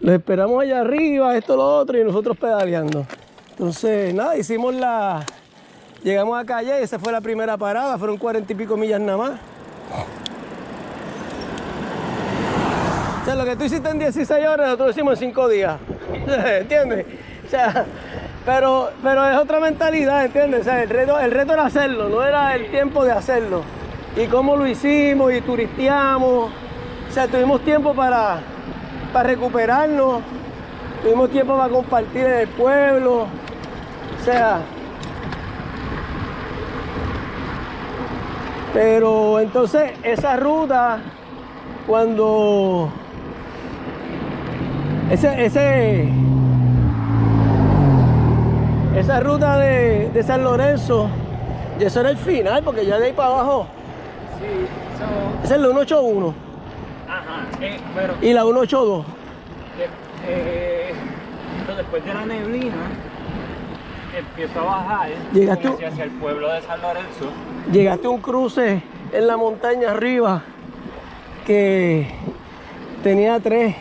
Los esperamos allá arriba, esto, lo otro, y nosotros pedaleando. Entonces, nada, hicimos la... Llegamos a Calle, esa fue la primera parada, fueron cuarenta y pico millas nada más. O sea, lo que tú hiciste en 16 horas, nosotros hicimos en 5 días. ¿Entiendes? O sea, pero, pero es otra mentalidad, ¿entiendes? O sea, el reto, el reto era hacerlo, no era el tiempo de hacerlo. Y cómo lo hicimos y turisteamos. O sea, tuvimos tiempo para, para recuperarnos, tuvimos tiempo para compartir en el pueblo. O sea, pero entonces esa ruta, cuando ese, ese, esa ruta de, de San Lorenzo, y eso era el final, porque ya de ahí para abajo, Sí, esa es la 181 Ajá, eh, pero y la 182. de- eh, pero después de la neblina empiezo a bajar Llegaste- hacia, hacia el pueblo de San Lorenzo. Llegaste a un cruce en la montaña arriba que tenía tres,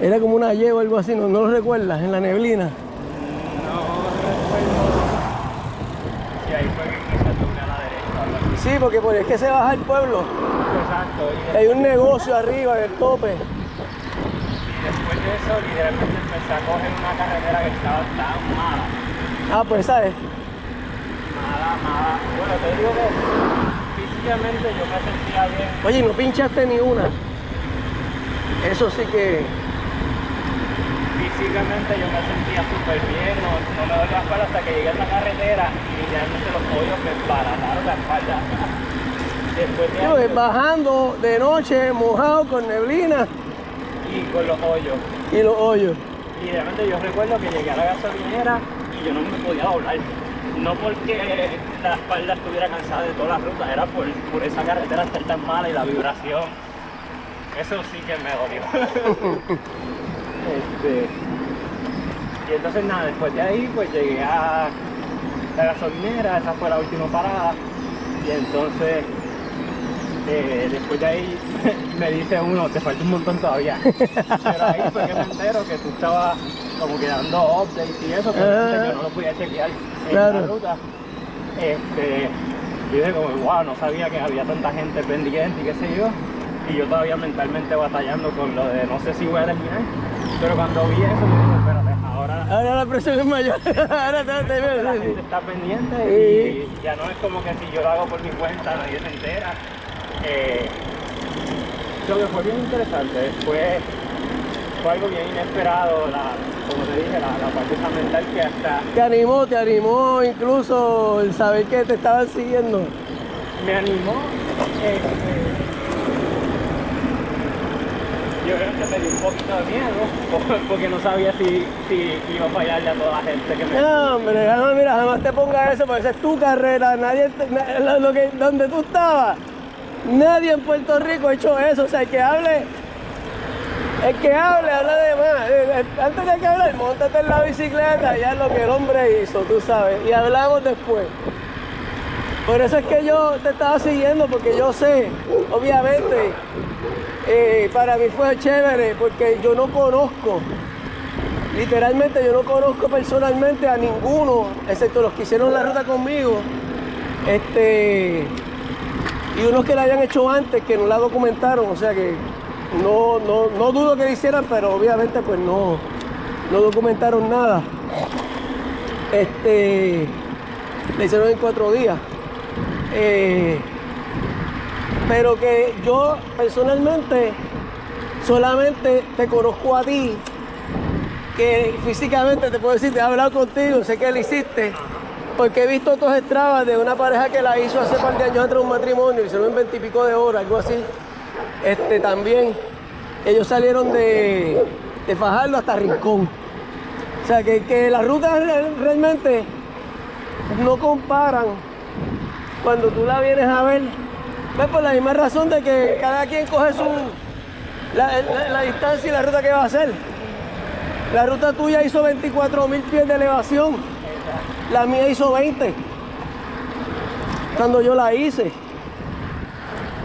era como una Y o algo así, no, no lo recuerdas, en la neblina. No recuerdo si ahí fue que empecé a tomar a la derecha. o algo así. Sí, porque por es que se baja el pueblo, Y, hay un negocio arriba en el tope. y después de eso literalmente empecé a coger una carretera que estaba tan mala. Ah, pues sabes, Mala, mala. Bueno, te digo que físicamente yo me sentía bien. oye, no pinchaste ni una. Eso sí que, Físicamente yo me sentía súper bien, no, no me dolía la espalda hasta que llegué a esa carretera y literalmente los hoyos me embarataron la espalda. Después de ahí, bajando de noche, mojado, con neblina y con los hoyos. y los hoyos. Literalmente yo recuerdo que llegué a la gasolinera y yo no me podía doblar. No porque la espalda estuviera cansada de toda la ruta, era por, por esa carretera estar tan mala y la vibración. Eso sí que me dolió. Este, y entonces nada, después de ahí pues llegué a la gasolinera, esa fue la última parada. Y entonces eh, después de ahí me dice uno, te falta un montón todavía. Pero ahí fue que me entero que tú estabas como que dando updates y eso, pero Ah. yo no lo podía chequear en Claro. la ruta. Este, y dije como, wow, no sabía que había tanta gente pendiente y qué sé yo. Y yo todavía mentalmente batallando con lo de no sé si voy a terminar. Pero cuando vi eso, me dije, espérate, ahora Ahora la presión es mayor. Ahora te, te la veo. gente está pendiente Sí. y ya no es como que si yo lo hago por mi cuenta, nadie se entera. Eh, lo que fue bien interesante, fue, fue algo bien inesperado, la, como te dije, la, la parte mental que hasta Te animó, te animó incluso el saber que te estaban siguiendo. me animó. este, yo creo que me dio un poquito de miedo, porque no sabía si, si iba a fallarle a toda la gente que me... No, hombre, jamás, mira, jamás te pongas eso, porque esa es tu carrera. Nadie, te- na- lo, lo que, donde tú estabas, nadie en Puerto Rico ha hecho eso. O sea, el que hable, el que hable, habla de más. Eh, eh, Antes de que hable, montate en la bicicleta, ya es lo que el hombre hizo, tú sabes. Y hablamos después. Por eso es que yo te estaba siguiendo, porque yo sé, obviamente, eh, para mí fue chévere, porque yo no conozco Literalmente yo no conozco personalmente a ninguno, excepto los que hicieron la ruta conmigo. Este. Y unos que la habían hecho antes, que no la documentaron, o sea que no, no, no dudo que la hicieran, pero obviamente pues no, no documentaron nada. Este. La hicieron en cuatro días. Eh, pero que yo personalmente solamente te conozco a ti que físicamente te puedo decir, te he hablado contigo, sé que lo hiciste, porque he visto otros estrabas de una pareja que la hizo hace par de años atrás un matrimonio, hicieron en veintipico de horas, algo así. Este también, ellos salieron de, de Fajardo hasta Rincón. O sea que, que las rutas re- realmente no comparan cuando tú la vienes a ver. Pues por la misma razón de que cada quien coge su la, la- la distancia y la ruta que va a hacer. La ruta tuya hizo 24 mil pies de elevación. La mía hizo 20. Cuando yo la hice.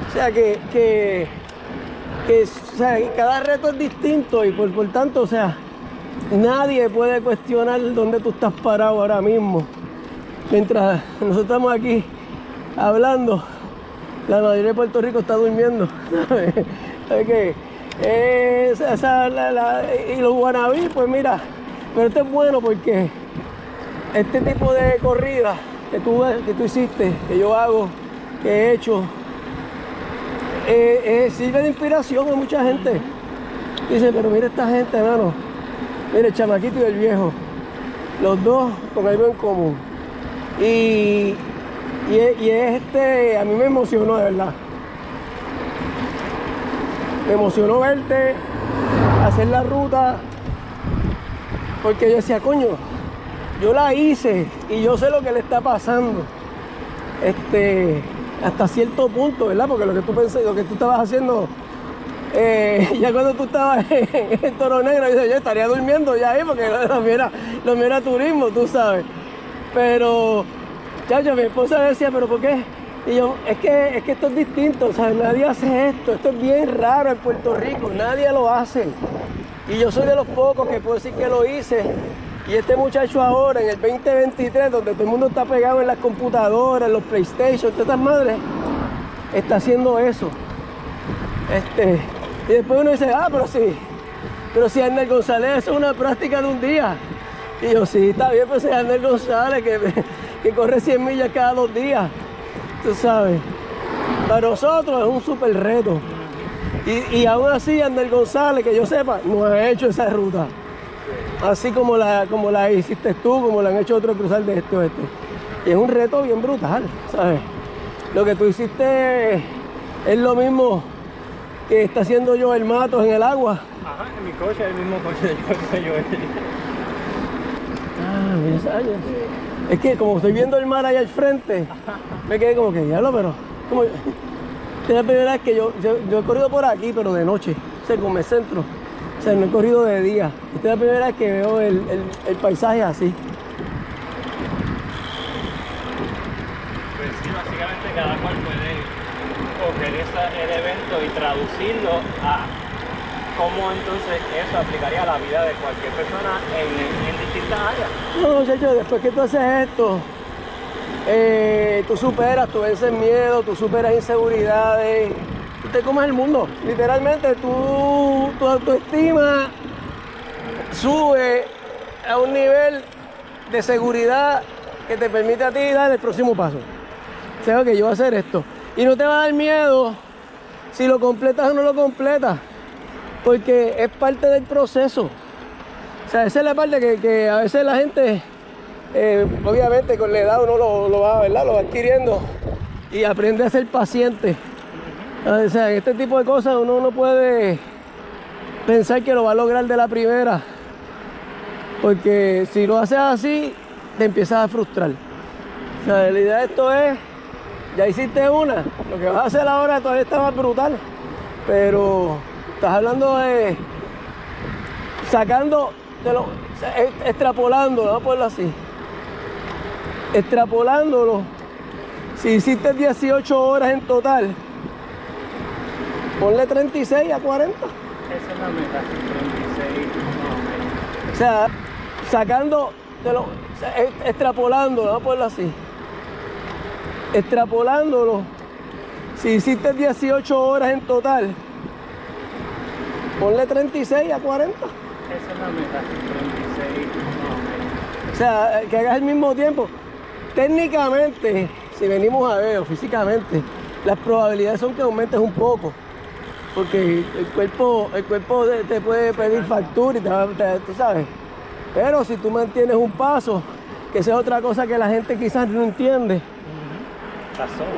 O sea que, que, que sea, cada reto es distinto y por, por tanto, o sea, nadie puede cuestionar dónde tú estás parado ahora mismo. Mientras nosotros estamos aquí hablando, la mayoría de Puerto Rico está durmiendo. ¿sabes? ¿Sabes qué? Eh, esa- la- la- y los guanabí, pues mira, pero esto es bueno porque este tipo de corrida que tú, que tú hiciste, que yo hago, que he hecho, eh, eh, sirve de inspiración a mucha gente. Dice, pero mira esta gente, hermano. Mira el chamaquito y el viejo. Los dos con algo en común. Y, y, es este, a mí me emocionó de verdad. Me emocionó verte hacer la ruta. Porque yo decía, coño, yo la hice y yo sé lo que le está pasando. Este, hasta cierto punto, ¿verdad? Porque lo que tú pensé, lo que tú estabas haciendo, eh, ya cuando tú estabas en, Toro Negro, yo, yo estaría durmiendo ya ahí, porque lo, lo era, lo mío turismo, tú sabes. Pero, chacho, mi esposa decía, ¿pero por qué? Y yo, es que, es que esto es distinto, o sea, nadie hace esto, esto es bien raro en Puerto Rico, nadie lo hace. Y yo soy de los pocos que puedo decir que lo hice. Y este muchacho ahora, en el 2023, donde todo el mundo está pegado en las computadoras, en los PlayStation, todas estas madres, está haciendo eso. Este, y después uno dice, ah, pero sí, pero si Arnel González eso es una práctica de un día. Y yo, sí, está bien, pero si Arnel González que, que corre 100 millas cada dos días, tú sabes. Para nosotros es un súper reto. Y, y aún así, Arnel González, que yo sepa, no ha hecho esa ruta. Así como la, como la hiciste tú, como la han hecho otros cruzar de este oeste. Y es un reto bien brutal, ¿sabes? Lo que tú hiciste es lo mismo que está haciendo yo el Matos en el agua. Ajá, en mi coche, el mismo coche de yo, yo, Ah, mira área. Es que como estoy viendo el mar ahí al frente, me quedé como que, diablo, pero... Como, es la primera vez que yo, yo, yo he corrido por aquí, pero de noche, o sea, como el centro. O sea, no he corrido de día. Esta es la primera vez que veo el, el- el paisaje así. Pues sí, básicamente cada cual puede coger esa- el evento y traducirlo a cómo entonces eso aplicaría a la vida de cualquier persona en, en distintas áreas. No, muchachos, después que tú haces esto, eh, tú superas, tú vences miedo, tú superas inseguridades, tú te comes el mundo. Literalmente, tú, tu autoestima sube a un nivel de seguridad que te permite a ti dar el próximo paso. O sea, que yo voy a hacer esto. Y no te va a dar miedo si lo completas o no lo completas, porque es parte del proceso. O sea, esa es la parte que, que a veces la gente, eh, obviamente con la edad uno lo, lo va, ¿verdad? lo va adquiriendo y aprende a ser paciente. En este tipo de cosas uno no puede pensar que lo va a lograr de la primera, porque si lo haces así, te empiezas a frustrar. O sea, la idea de esto es, ya hiciste una, lo que vas a hacer ahora todavía está más brutal, pero estás hablando de sacando, de lo, extrapolándolo, vamos a ponerlo así. Extrapolándolo, si hiciste 18 horas en total, ponle 36 a 40. Esa es la meta, 36 más o sea, sacando, de lo, extrapolándolo, vamos a ponerlo así. Extrapolándolo, si hiciste 18 horas en total, ponle 36 a 40. Esa es la meta, 36 más o menos. O sea, que hagas el mismo tiempo. Técnicamente, si venimos a ver o físicamente, las probabilidades son que aumentes un poco. Porque el cuerpo, el cuerpo te- puede pedir factura y te va, te- tú sabes. Pero si tú mantienes un paso, que esa es otra cosa que la gente quizás no entiende. La zona,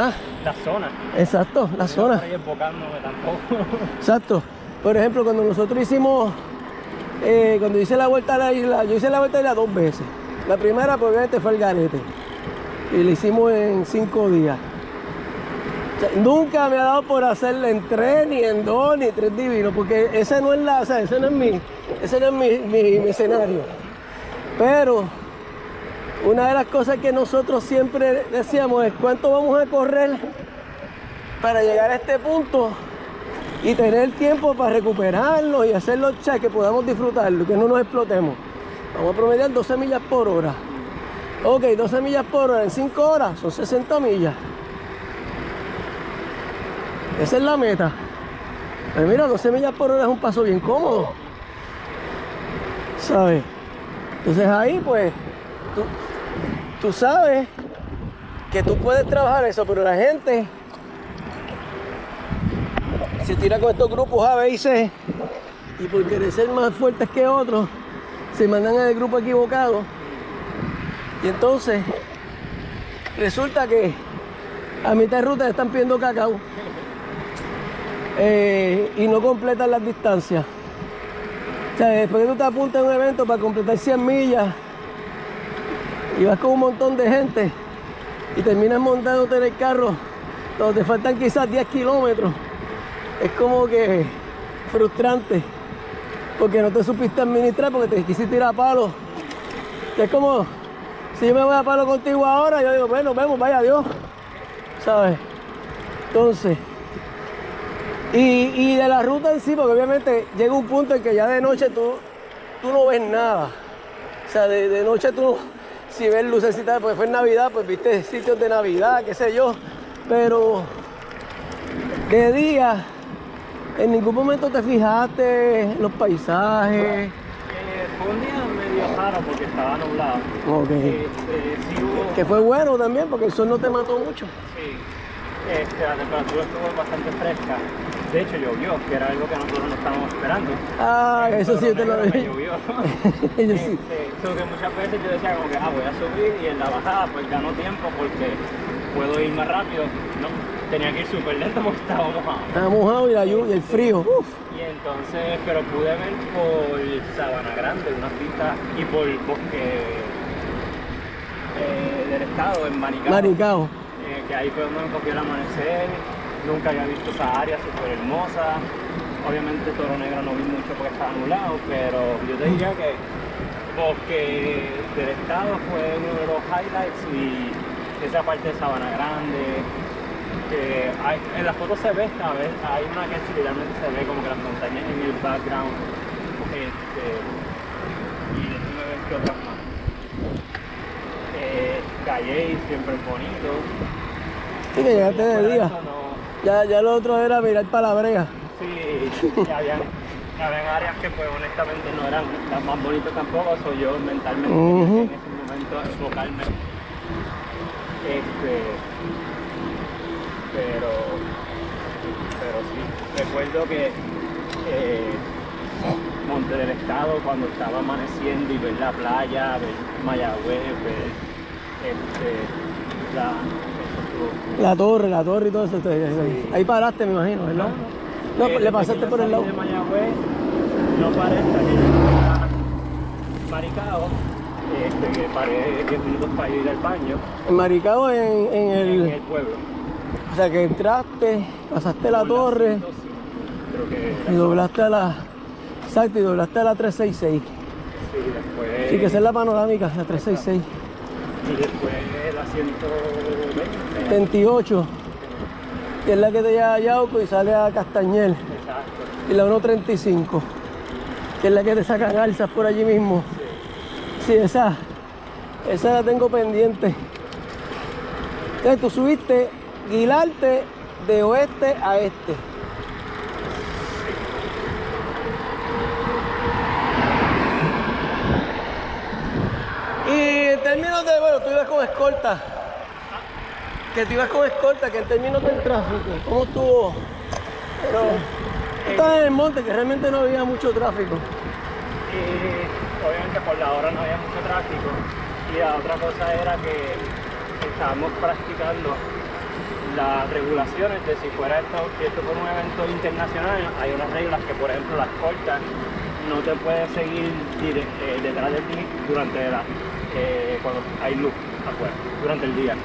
Ah, la zona. exacto, la No zona. tampoco. Exacto. Por ejemplo, cuando nosotros hicimos, eh, cuando hice la vuelta a la isla, yo hice la vuelta a la isla dos veces. La primera, pues, obviamente, fue el garete. Y la hicimos en cinco días. Nunca me ha dado por hacerla en tres, ni en dos, ni tres divinos, porque ese no es ese no es mi, ese no es mi, mi- mi escenario. Pero una de las cosas que nosotros siempre decíamos es cuánto vamos a correr para llegar a este punto y tener tiempo para recuperarlo y hacerlo check que podamos disfrutarlo, que no nos explotemos. Vamos a promediar 12 millas por hora. Ok, 12 millas por hora en 5 horas son 60 millas. Esa es la meta. Pues mira, 12 millas por hora es un paso bien cómodo. ¿Sabes? Entonces ahí pues tú, tú sabes que tú puedes trabajar eso, pero la gente se tira con estos grupos A, B y C y por querer ser más fuertes que otros se mandan al grupo equivocado y entonces resulta que a mitad de ruta están pidiendo cacao eh, y no completan las distancias. O sea, después que tú te apuntas a un evento para completar 100 millas y vas con un montón de gente y terminas montándote en el carro donde te faltan quizás 10 kilómetros, es como que frustrante porque no te supiste administrar porque te quisiste ir a palo. Es como si yo me voy a palo contigo ahora, yo digo, bueno, vemos, vaya Dios, ¿sabes? Entonces, y, de la ruta en sí, porque obviamente llega un punto en que ya de noche tú, tú no ves nada. O sea, de, noche tú, si ves lucecitas, pues fue Navidad, pues viste sitios de Navidad, qué sé yo. Pero de día, en ningún momento te fijaste en los paisajes. Fue un día medio raro porque estaba nublado. Ok. Sí hubo- Que fue bueno también porque el sol no te mató mucho. Sí, este, la temperatura estuvo bastante fresca. De hecho, llovió, que era algo que nosotros no estábamos esperando. Ah, eso sí te lo dije. llovió. Sí. Este, so que muchas veces yo decía como que ah, voy a subir y en la bajada pues gano tiempo porque puedo ir más rápido. No, tenía que ir súper lento porque estaba mojado. Estaba mojado y la lluvia, y el frío. Uf. Y entonces, pero pude ver por Sabana Grande unas vistas y por bosque eh, del estado en Maricao. Maricao. eh, que ahí fue donde cogió el amanecer. Nunca había visto esa área súper hermosa. Obviamente Toro Negro no vi mucho porque estaba nublado, pero yo te diría que Bosque del Estado fue uno de los highlights y esa parte de Sabana Grande. Que hay- en la foto se ve, a ver, hay una que literalmente se ve como que las montañas en el background. Este, y déjame ver qué otras más. Eh, Calle siempre es bonito. Sí, que llegaste de día. no- Ya, ya lo otro era mirar para la brea. Sí, y habían, habían áreas que pues honestamente no eran las más bonitas tampoco, soy yo mentalmente en ese momento enfocarme. Este, pero, pero sí, recuerdo que eh, Monte del Estado cuando estaba amaneciendo y ver la playa, ver Mayagüez, ver este, la, La torre, la torre y todo eso. te- Sí. Ahí paraste, me imagino, ¿verdad? No, Eh, le desde pasaste por el lado. salí de Mayagüez, no paré hasta que Maricao, este, que paré 10 minutos para ir al baño En Maricao, en, en en el. el pueblo. O sea, que entraste, pasaste la Por torre 105, Creo que y doblaste a la. Exacto, y doblaste a la 366. Sí, después. Sí, que esa es la panorámica, la 366. Y después la 120. 28, que es la que te lleva a Yauco y sale a Castañel. Exacto. Y la 135, que es la que te saca alzas por allí mismo. Sí, esa, esa la tengo pendiente. Entonces tú subiste Guilarte de oeste a este. Y en términos de, bueno, tú ibas con escolta. Que tú ibas con escolta, que en términos del tráfico, ¿cómo estuvo? Pero estabas en el monte, que realmente no había mucho tráfico. Y obviamente por la hora no había mucho tráfico. Y la otra cosa era que estábamos practicando las regulaciones de si fuera esto, esto fuera un evento internacional, hay unas reglas que por ejemplo las cortas no te puedes seguir eh, detrás de ti durante la, eh, cuando hay luz afuera, durante el día.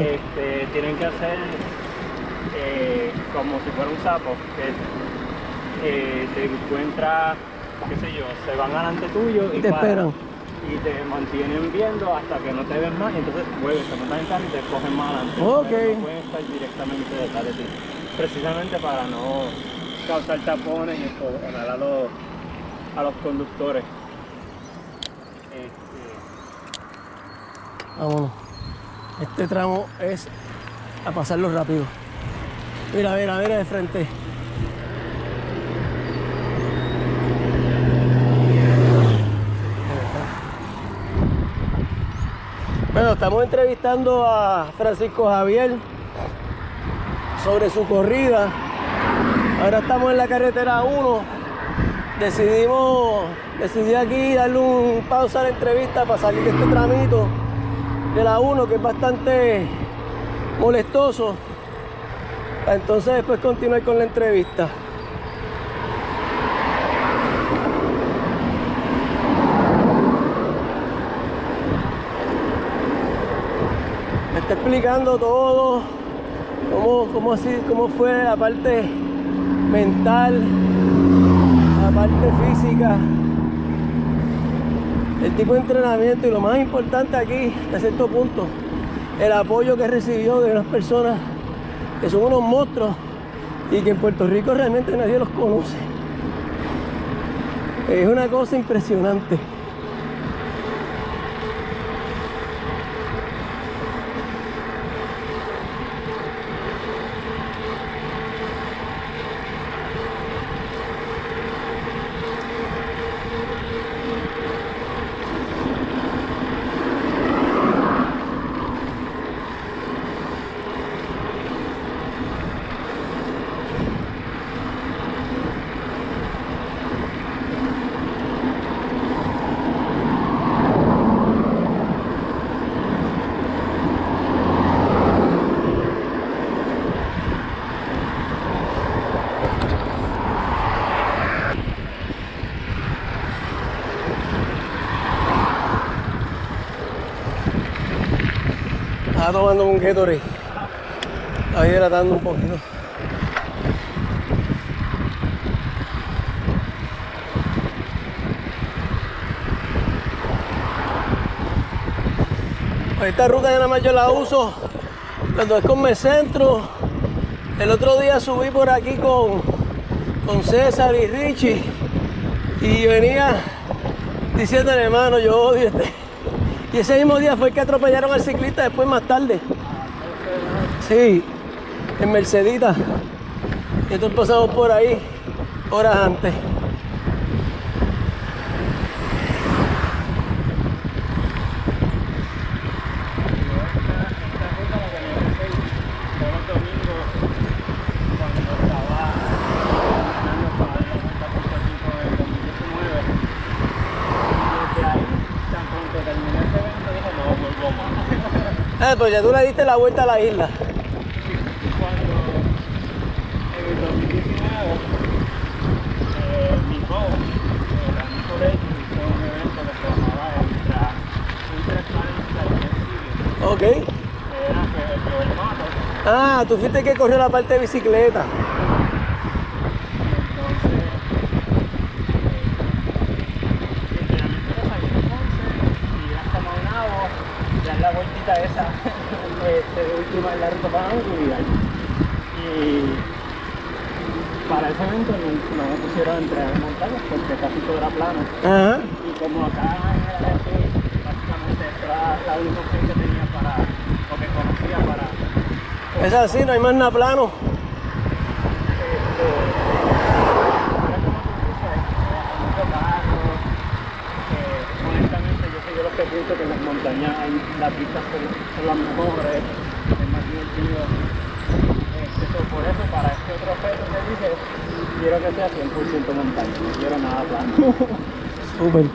Este, tienen que hacer eh, como si fuera un sapo, que eh, te encuentra, qué sé yo, se van delante tuyo y Te esperan. Y te mantienen viendo hasta que no te ven más y entonces vuelven, se montan en carro y te cogen más adelante. Ok. Pero No pueden estar directamente detrás de ti. Precisamente para no causar tapones y exponer a los, a los conductores. Este, Vámonos. Este tramo es a pasarlo rápido. Mira, mira, mira de frente. Bueno, estamos entrevistando a Francisco Javier sobre su corrida. Ahora estamos en la carretera 1. Decidimos, decidí aquí darle un pausa a la entrevista para salir de este tramito de la 1 que es bastante molestoso. Entonces después continuar con la entrevista. Me está explicando todo, cómo, cómo, así, cómo fue la parte mental, la parte física, el tipo de entrenamiento y lo más importante aquí, a cierto punto, el apoyo que recibió de unas personas que son unos monstruos y que en Puerto Rico realmente nadie los conoce. Es una cosa impresionante. Tomando un Gatorade. Estaba hidratando un poquito. Pues esta ruta ya nada más yo la uso cuando es con Centro. El otro día subí por aquí con, con César y Richie y venía diciendo hermano, yo odio este. Y ese mismo día fue que atropellaron al ciclista después más tarde. Sí, en Mercedita. Y entonces pasamos por ahí horas antes. todos los domingos cuando estaba entrenando para la Vuelta a Puerto Rico en 2019 y desde ahí tan pronto terminé ese evento dije no vuelvo Ah, pues ya tú le diste la vuelta a la isla. cuando en el 2019 eh, mi coach eh, Dani Corelli hizo un evento que se llamaba Ultra Ultra Challenge Ok. era que yo el mato Ah, tú fuiste el que corrió la parte de bicicleta. Entonces, literalmente lo saqué de Ponce, ir hasta Maunabo, dar la vueltita esa, Y para ese evento no, no me pusieron a entrenar en montañas porque casi todo era plano. Ajá. Y como acá en el este, básicamente era la única opción que tenía para, o que conocía para Es así, no hay más nada plano. honestamente yo soy de los que en las montañas hay, las vistas son, las mejores, es más divertido. Este, por eso para este otro reto que dije, quiero que sea 100% montaña, no quiero nada plano. Súper.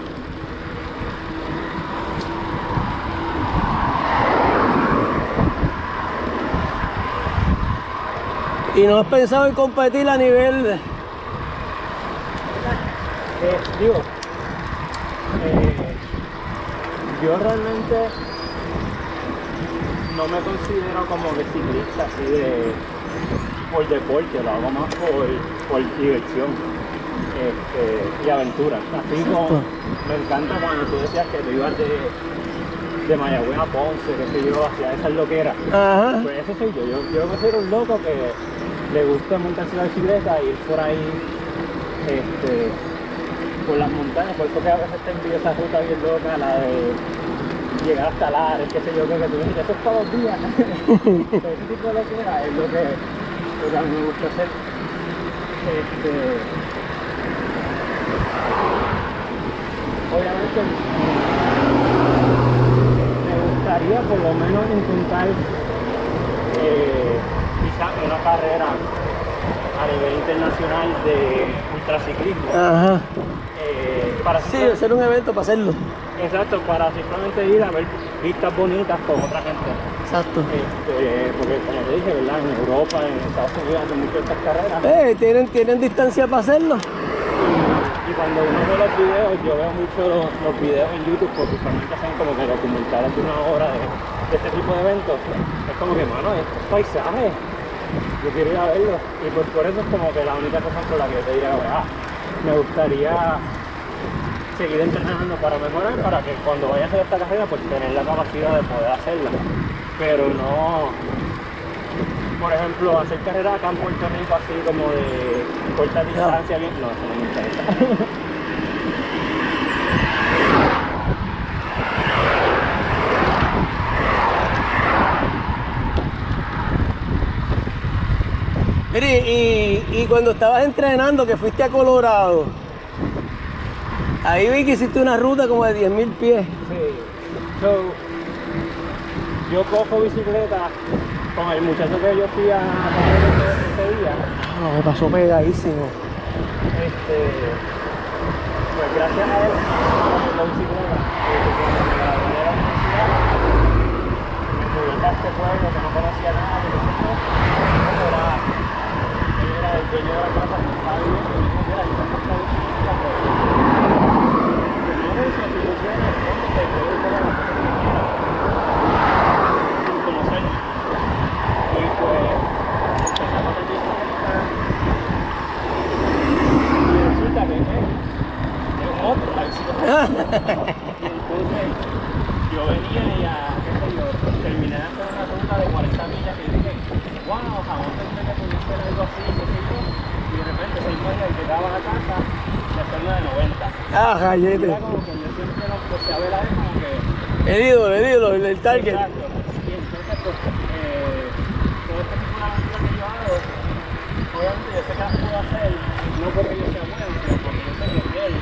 ¿Y no has pensado en competir a nivel Eh, digo, eh, yo realmente no me considero como que ciclista así de por deporte, lo hago más por, por diversión este, y aventura. Así como me encanta cuando tú decías que tú ibas de, de Mayagüez a Ponce, qué sé yo, hacia esas loqueras. Ajá. Pues ese soy yo. yo, yo me considero un loco que le gusta montarse la bicicleta y ir por ahí este, por las montañas, por eso que a veces te envío esa ruta bien loca, la de llegar hasta Lares, qué sé yo, que tú dices, eso es todos los días. Ese tipo de locura es lo que, lo que a mí me gusta hacer. Este, obviamente me gustaría por lo menos intentar eh, quizás una carrera a nivel internacional de ultraciclismo. Ajá. eh, para Sí, hacer un evento para hacerlo. Exacto, para simplemente ir a ver vistas bonitas con otra gente. Exacto. Este, porque como te dije, ¿verdad? En Europa, en Estados Unidos hacen mucho estas carreras. Eh, ¿tienen, tienen distancia para hacerlo. Y cuando uno ve los videos, yo veo mucho los, los videos en YouTube porque usualmente hacen como que documentales de una hora de, de este tipo de eventos. Es como que, mano, es paisaje. Yo quiero ir a verlo. Y pues por eso es como que la única razón por la que te diría, ah, me gustaría seguir entrenando para mejorar, para que cuando vaya a hacer esta carrera, pues tener la capacidad de poder hacerla. Pero no, por ejemplo, hacer carrera acá en Puerto Rico así como de corta distancia, bien, no, eso no me interesa. Mire, y, y cuando estabas entrenando, que fuiste a Colorado, ahí vi que hiciste una ruta como de 10.000 pies. Sí. So, yo cojo bicicleta con el muchacho que yo fui a correr ese, ese día. No, me pasó pegadísimo. Este, pues gracias a él, la bicicleta, cuando me gradué de la universidad, me fui a este pueblo que no conocía nada, que no era, él era el dueño de la casa que estaba viviendo, y me dijo, mira, yo tengo esta bicicleta, pero no es eso, si tú quieres, ponte, te puedo ir por la cosa que quieras, sin conocer. Y pues, empezamos a bicicleta, y resulta que es, es un otro la bicicleta. Y entonces yo venía y a, qué sé yo, terminé de hacer una ruta de 40 millas que dije, wow, jamás pensé que pudiese ser algo así, qué sé yo. Y de repente seis millas llegaba a casa de hacer una de 90. Ah, Y jayete. era como que yo siempre lo empecé a ver a él como El ídolo, el ídolo, el, el target. Exacto. Y entonces, pues, eh, todo este tipo de aventuras que yo hago, obviamente yo sé que las puedo hacer, no porque yo sea bueno, sino porque yo sé que él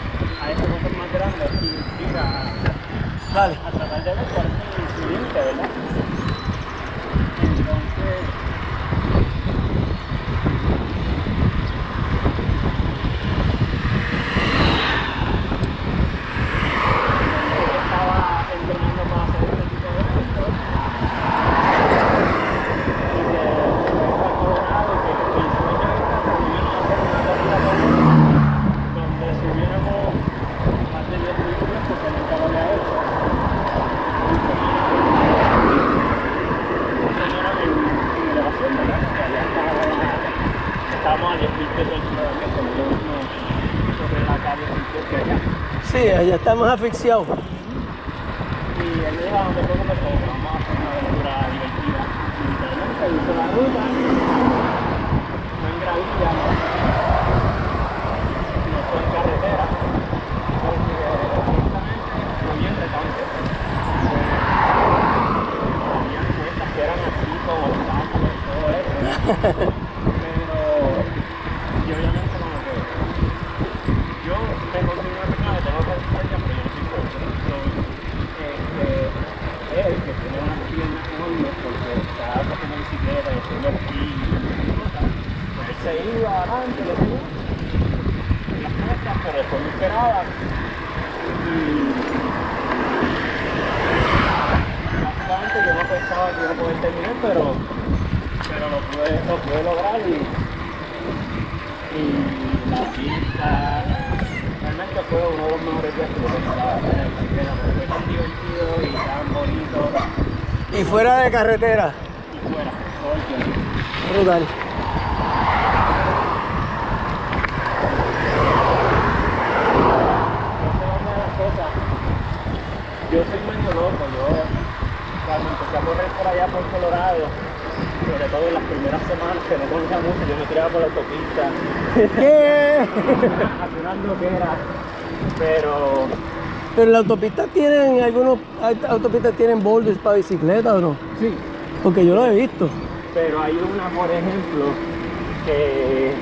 a esas cosas más grandes y inspira a, Dale. a tratar de ver cuál es su límite, ¿verdad? Entonces, yo estaba entrenando para hacer este tipo de eventos. Y que fue a Colorado, que mi sueño era por lo menos hacer una corrida con él, donde subiéramos más de 10 mil pies, porque nunca lo había hecho. Y como era en, en elevación, ¿verdad? Que allá estaba, estábamos a 10 mil pies del suelo, que como lo mismo sobre la calle 10 mil pies que allá. Sí, allá estamos asfixiados. Y él me dijo, no te preocupes, como que vamos a hacer una aventura divertida. Y literalmente hizo la ruta, no en gravilla, no, no fue en carretera, porque honestamente fue bien retante. Había cuestas que eran así con obstáculos y todo eso. Pero yo obviamente como que yo me considero una persona que tengo resistencia, pero yo no soy fuerte. So, este, él, que tiene unas porque está haciendo bicicleta y haciendo esquí. Y cosas, se iba adelante, le las cuestas, pero después me esperaba. Y básicamente yo no pensaba que iba a poder terminar, pero, pero lo, pude, lo pude lograr y y la pista realmente fue uno de los mejores días que yo pensaba tan divertido y tan bonito Y fuera de carretera. y fuera todo el tiempo. Brutal. Yo soy medio loco, yo cuando empecé a correr por allá por Colorado, sobre todo en las primeras semanas que no conocía mucho, yo me tiraba por la autopista, ¿Qué? haciendo que era, pero Pero la autopista tienen, algunos autopistas tienen boulders para bicicleta o no? sí, Porque yo lo he visto. pero hay una, por ejemplo, que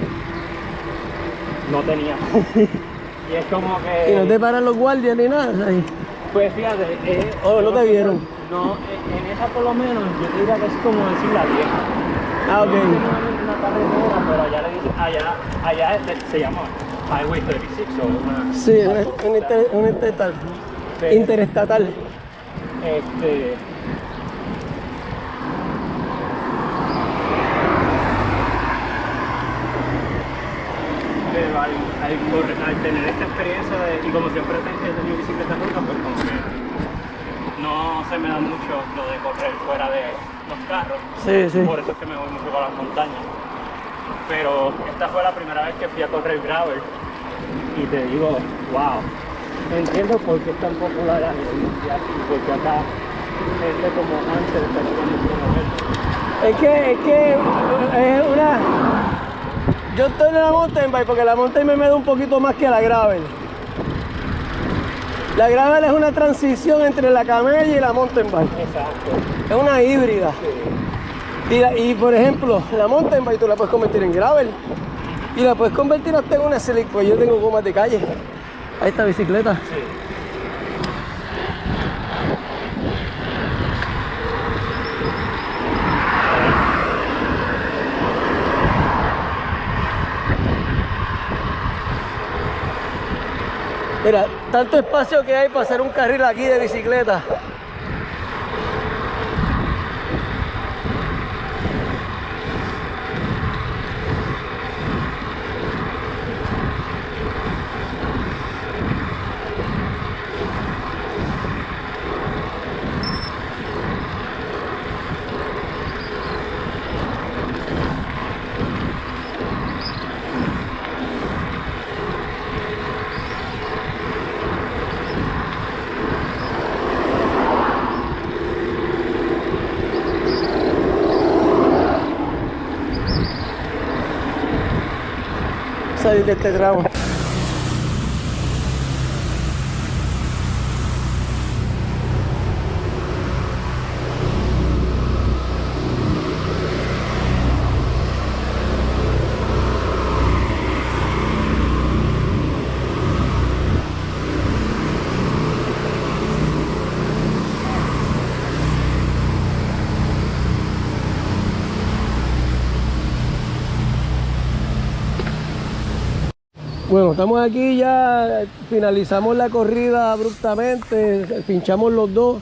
no tenía. y es como que... Y no te paran los guardias ni nada. o y- Pues fíjate, eh, Oh, ¿no te vieron? No, eh, en esa por lo menos yo te diría que es como decir la vieja. Ah, ok. una carretera, pero allá le dicen, allá, allá es- se llama Highway 36 o una... Sí, un, un inter- un interestatal. Interestatal. Este... Pero al, al al tener esta experiencia de- y como siempre he tenido bicicleta ruta, pues como que no se me da mucho lo de correr fuera de los carros. Sí, sí. Por eso es que me voy mucho para las montañas. Pero esta fue la primera vez que fui a correr gravel y te digo, wow, entiendo por qué es tan popular a nivel mundial y por qué acá gente como Ansel está promoverlo. Es que, es que es una. Yo estoy en la mountain bike porque la mountain me da un poquito más que la gravel. La gravel es una transición entre la camella y la mountain bike. Exacto. Es una híbrida. Sí. Y, la- y, por ejemplo, la mountain bike tú la puedes convertir en gravel. Y la puedes convertir hasta en una slick, pues yo tengo gomas de calle. Ahí está bicicleta. Sí. Mira, tanto espacio que hay para hacer un carril aquí de bicicleta. Salir de este tramo. Bueno, estamos aquí ya, finalizamos la corrida abruptamente, pinchamos los dos.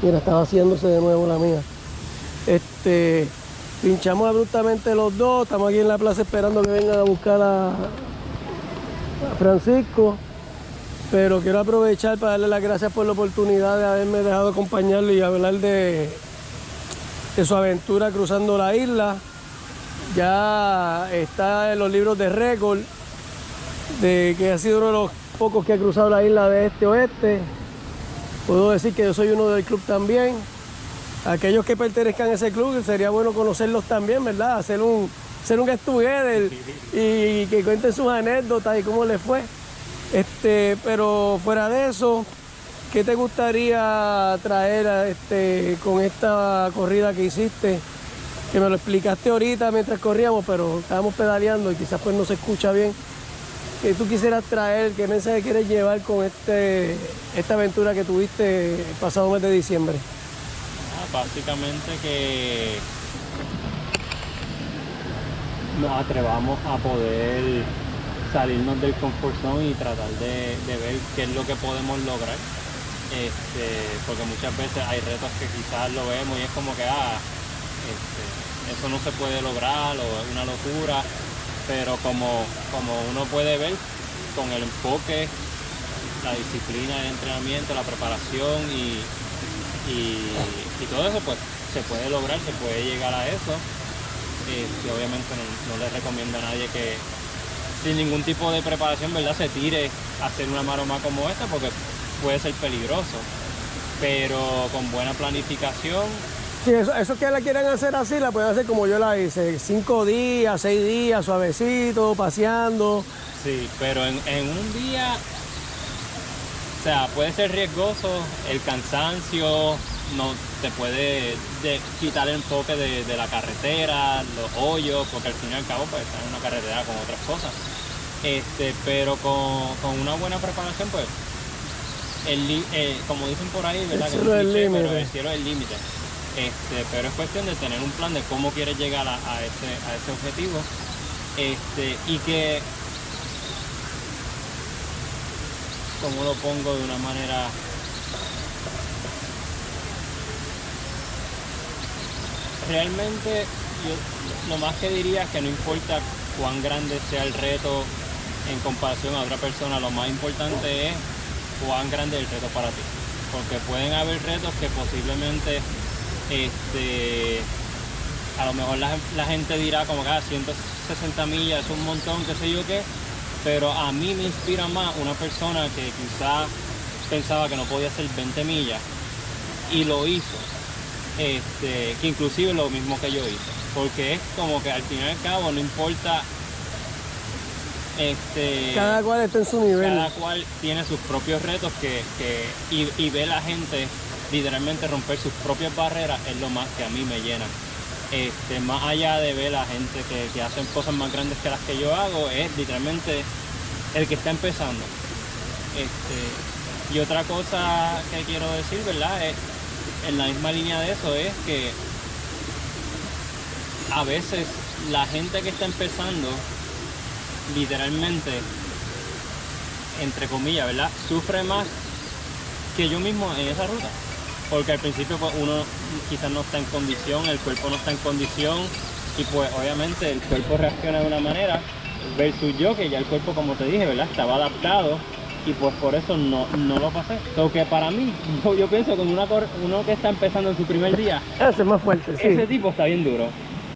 Mira, estaba haciéndose de nuevo la mía. Este, pinchamos abruptamente los dos, estamos aquí en la plaza esperando que vengan a buscar a, a Francisco. Pero quiero aprovechar para darle las gracias por la oportunidad de haberme dejado acompañarlo y hablar de, de su aventura cruzando la isla. Ya está en los libros de récord de que ha sido uno de los pocos que ha cruzado la isla de este oeste. Puedo decir que yo soy uno del club también. Aquellos que pertenezcan a ese club, sería bueno conocerlos también, ¿verdad? Hacer un, hacer un get together y que cuenten sus anécdotas y cómo les fue. Este, pero fuera de eso, ¿qué te gustaría traer a este, con esta corrida que hiciste? Que me lo explicaste ahorita mientras corríamos, pero estábamos pedaleando y quizás pues no se escucha bien que tú quisieras traer, qué mensaje quieres llevar con este, esta aventura que tuviste el pasado mes de diciembre. Ah, básicamente que nos atrevamos a poder salirnos del comfort zone y tratar de, de ver qué es lo que podemos lograr. Este, porque muchas veces hay retos que quizás lo vemos y es como que ah, este, eso no se puede lograr o es una locura, pero como, como uno puede ver con el enfoque, la disciplina, el entrenamiento, la preparación y, y, y todo eso pues se puede lograr, se puede llegar a eso. Este, obviamente no, no le recomiendo a nadie que sin ningún tipo de preparación ¿verdad? se tire a hacer una maroma como esta porque puede ser peligroso. Pero con buena planificación Sí, eso, eso que la quieran hacer así, la pueden hacer como yo la hice, cinco días, seis días, suavecito, paseando. Sí, pero en, en un día, o sea, puede ser riesgoso, el cansancio no te puede de- quitar el enfoque de, de la carretera, los hoyos, porque al fin y al cabo pues estás en una carretera con otras cosas. Este, pero con, con una buena preparación, pues, el, eh, como dicen por ahí, ¿verdad? El cielo es el límite. Este, pero es cuestión de tener un plan de cómo quieres llegar a, ese, a ese objetivo. Este, y que ¿cómo lo pongo de una manera? Realmente yo lo más que diría es que no importa cuán grande sea el reto en comparación a otra persona, lo más importante es cuán grande es el reto para ti. Porque pueden haber retos que posiblemente este, a lo mejor la, la gente dirá como que ah, 160 millas es un montón, qué sé yo qué, pero a mí me inspira más una persona que quizás pensaba que no podía hacer 20 millas y lo hizo, este, que inclusive lo mismo que yo hice, porque es como que al fin y al cabo no importa, este, Cada cual está en su nivel. cada cual tiene sus propios retos que, que- y, y ve la gente literalmente romper sus propias barreras es lo más que a mí me llena. Este, más allá de ver a gente que, que hacen cosas más grandes que las que yo hago, es literalmente el que está empezando. Este, y otra cosa que quiero decir, ¿verdad? Es, en la misma línea de eso es que a veces la gente que está empezando literalmente, entre comillas, ¿verdad? Sufre más que yo mismo en esa ruta. Porque al principio pues, uno quizás no está en condición, el cuerpo no está en condición y pues obviamente el cuerpo reacciona de una manera versus yo que ya el cuerpo como te dije, ¿verdad? Estaba adaptado y pues por eso no, no lo pasé. So que para mí, yo, yo pienso que una cor- uno que está empezando en su primer día, Ese es más fuerte, sí. ese tipo está bien duro.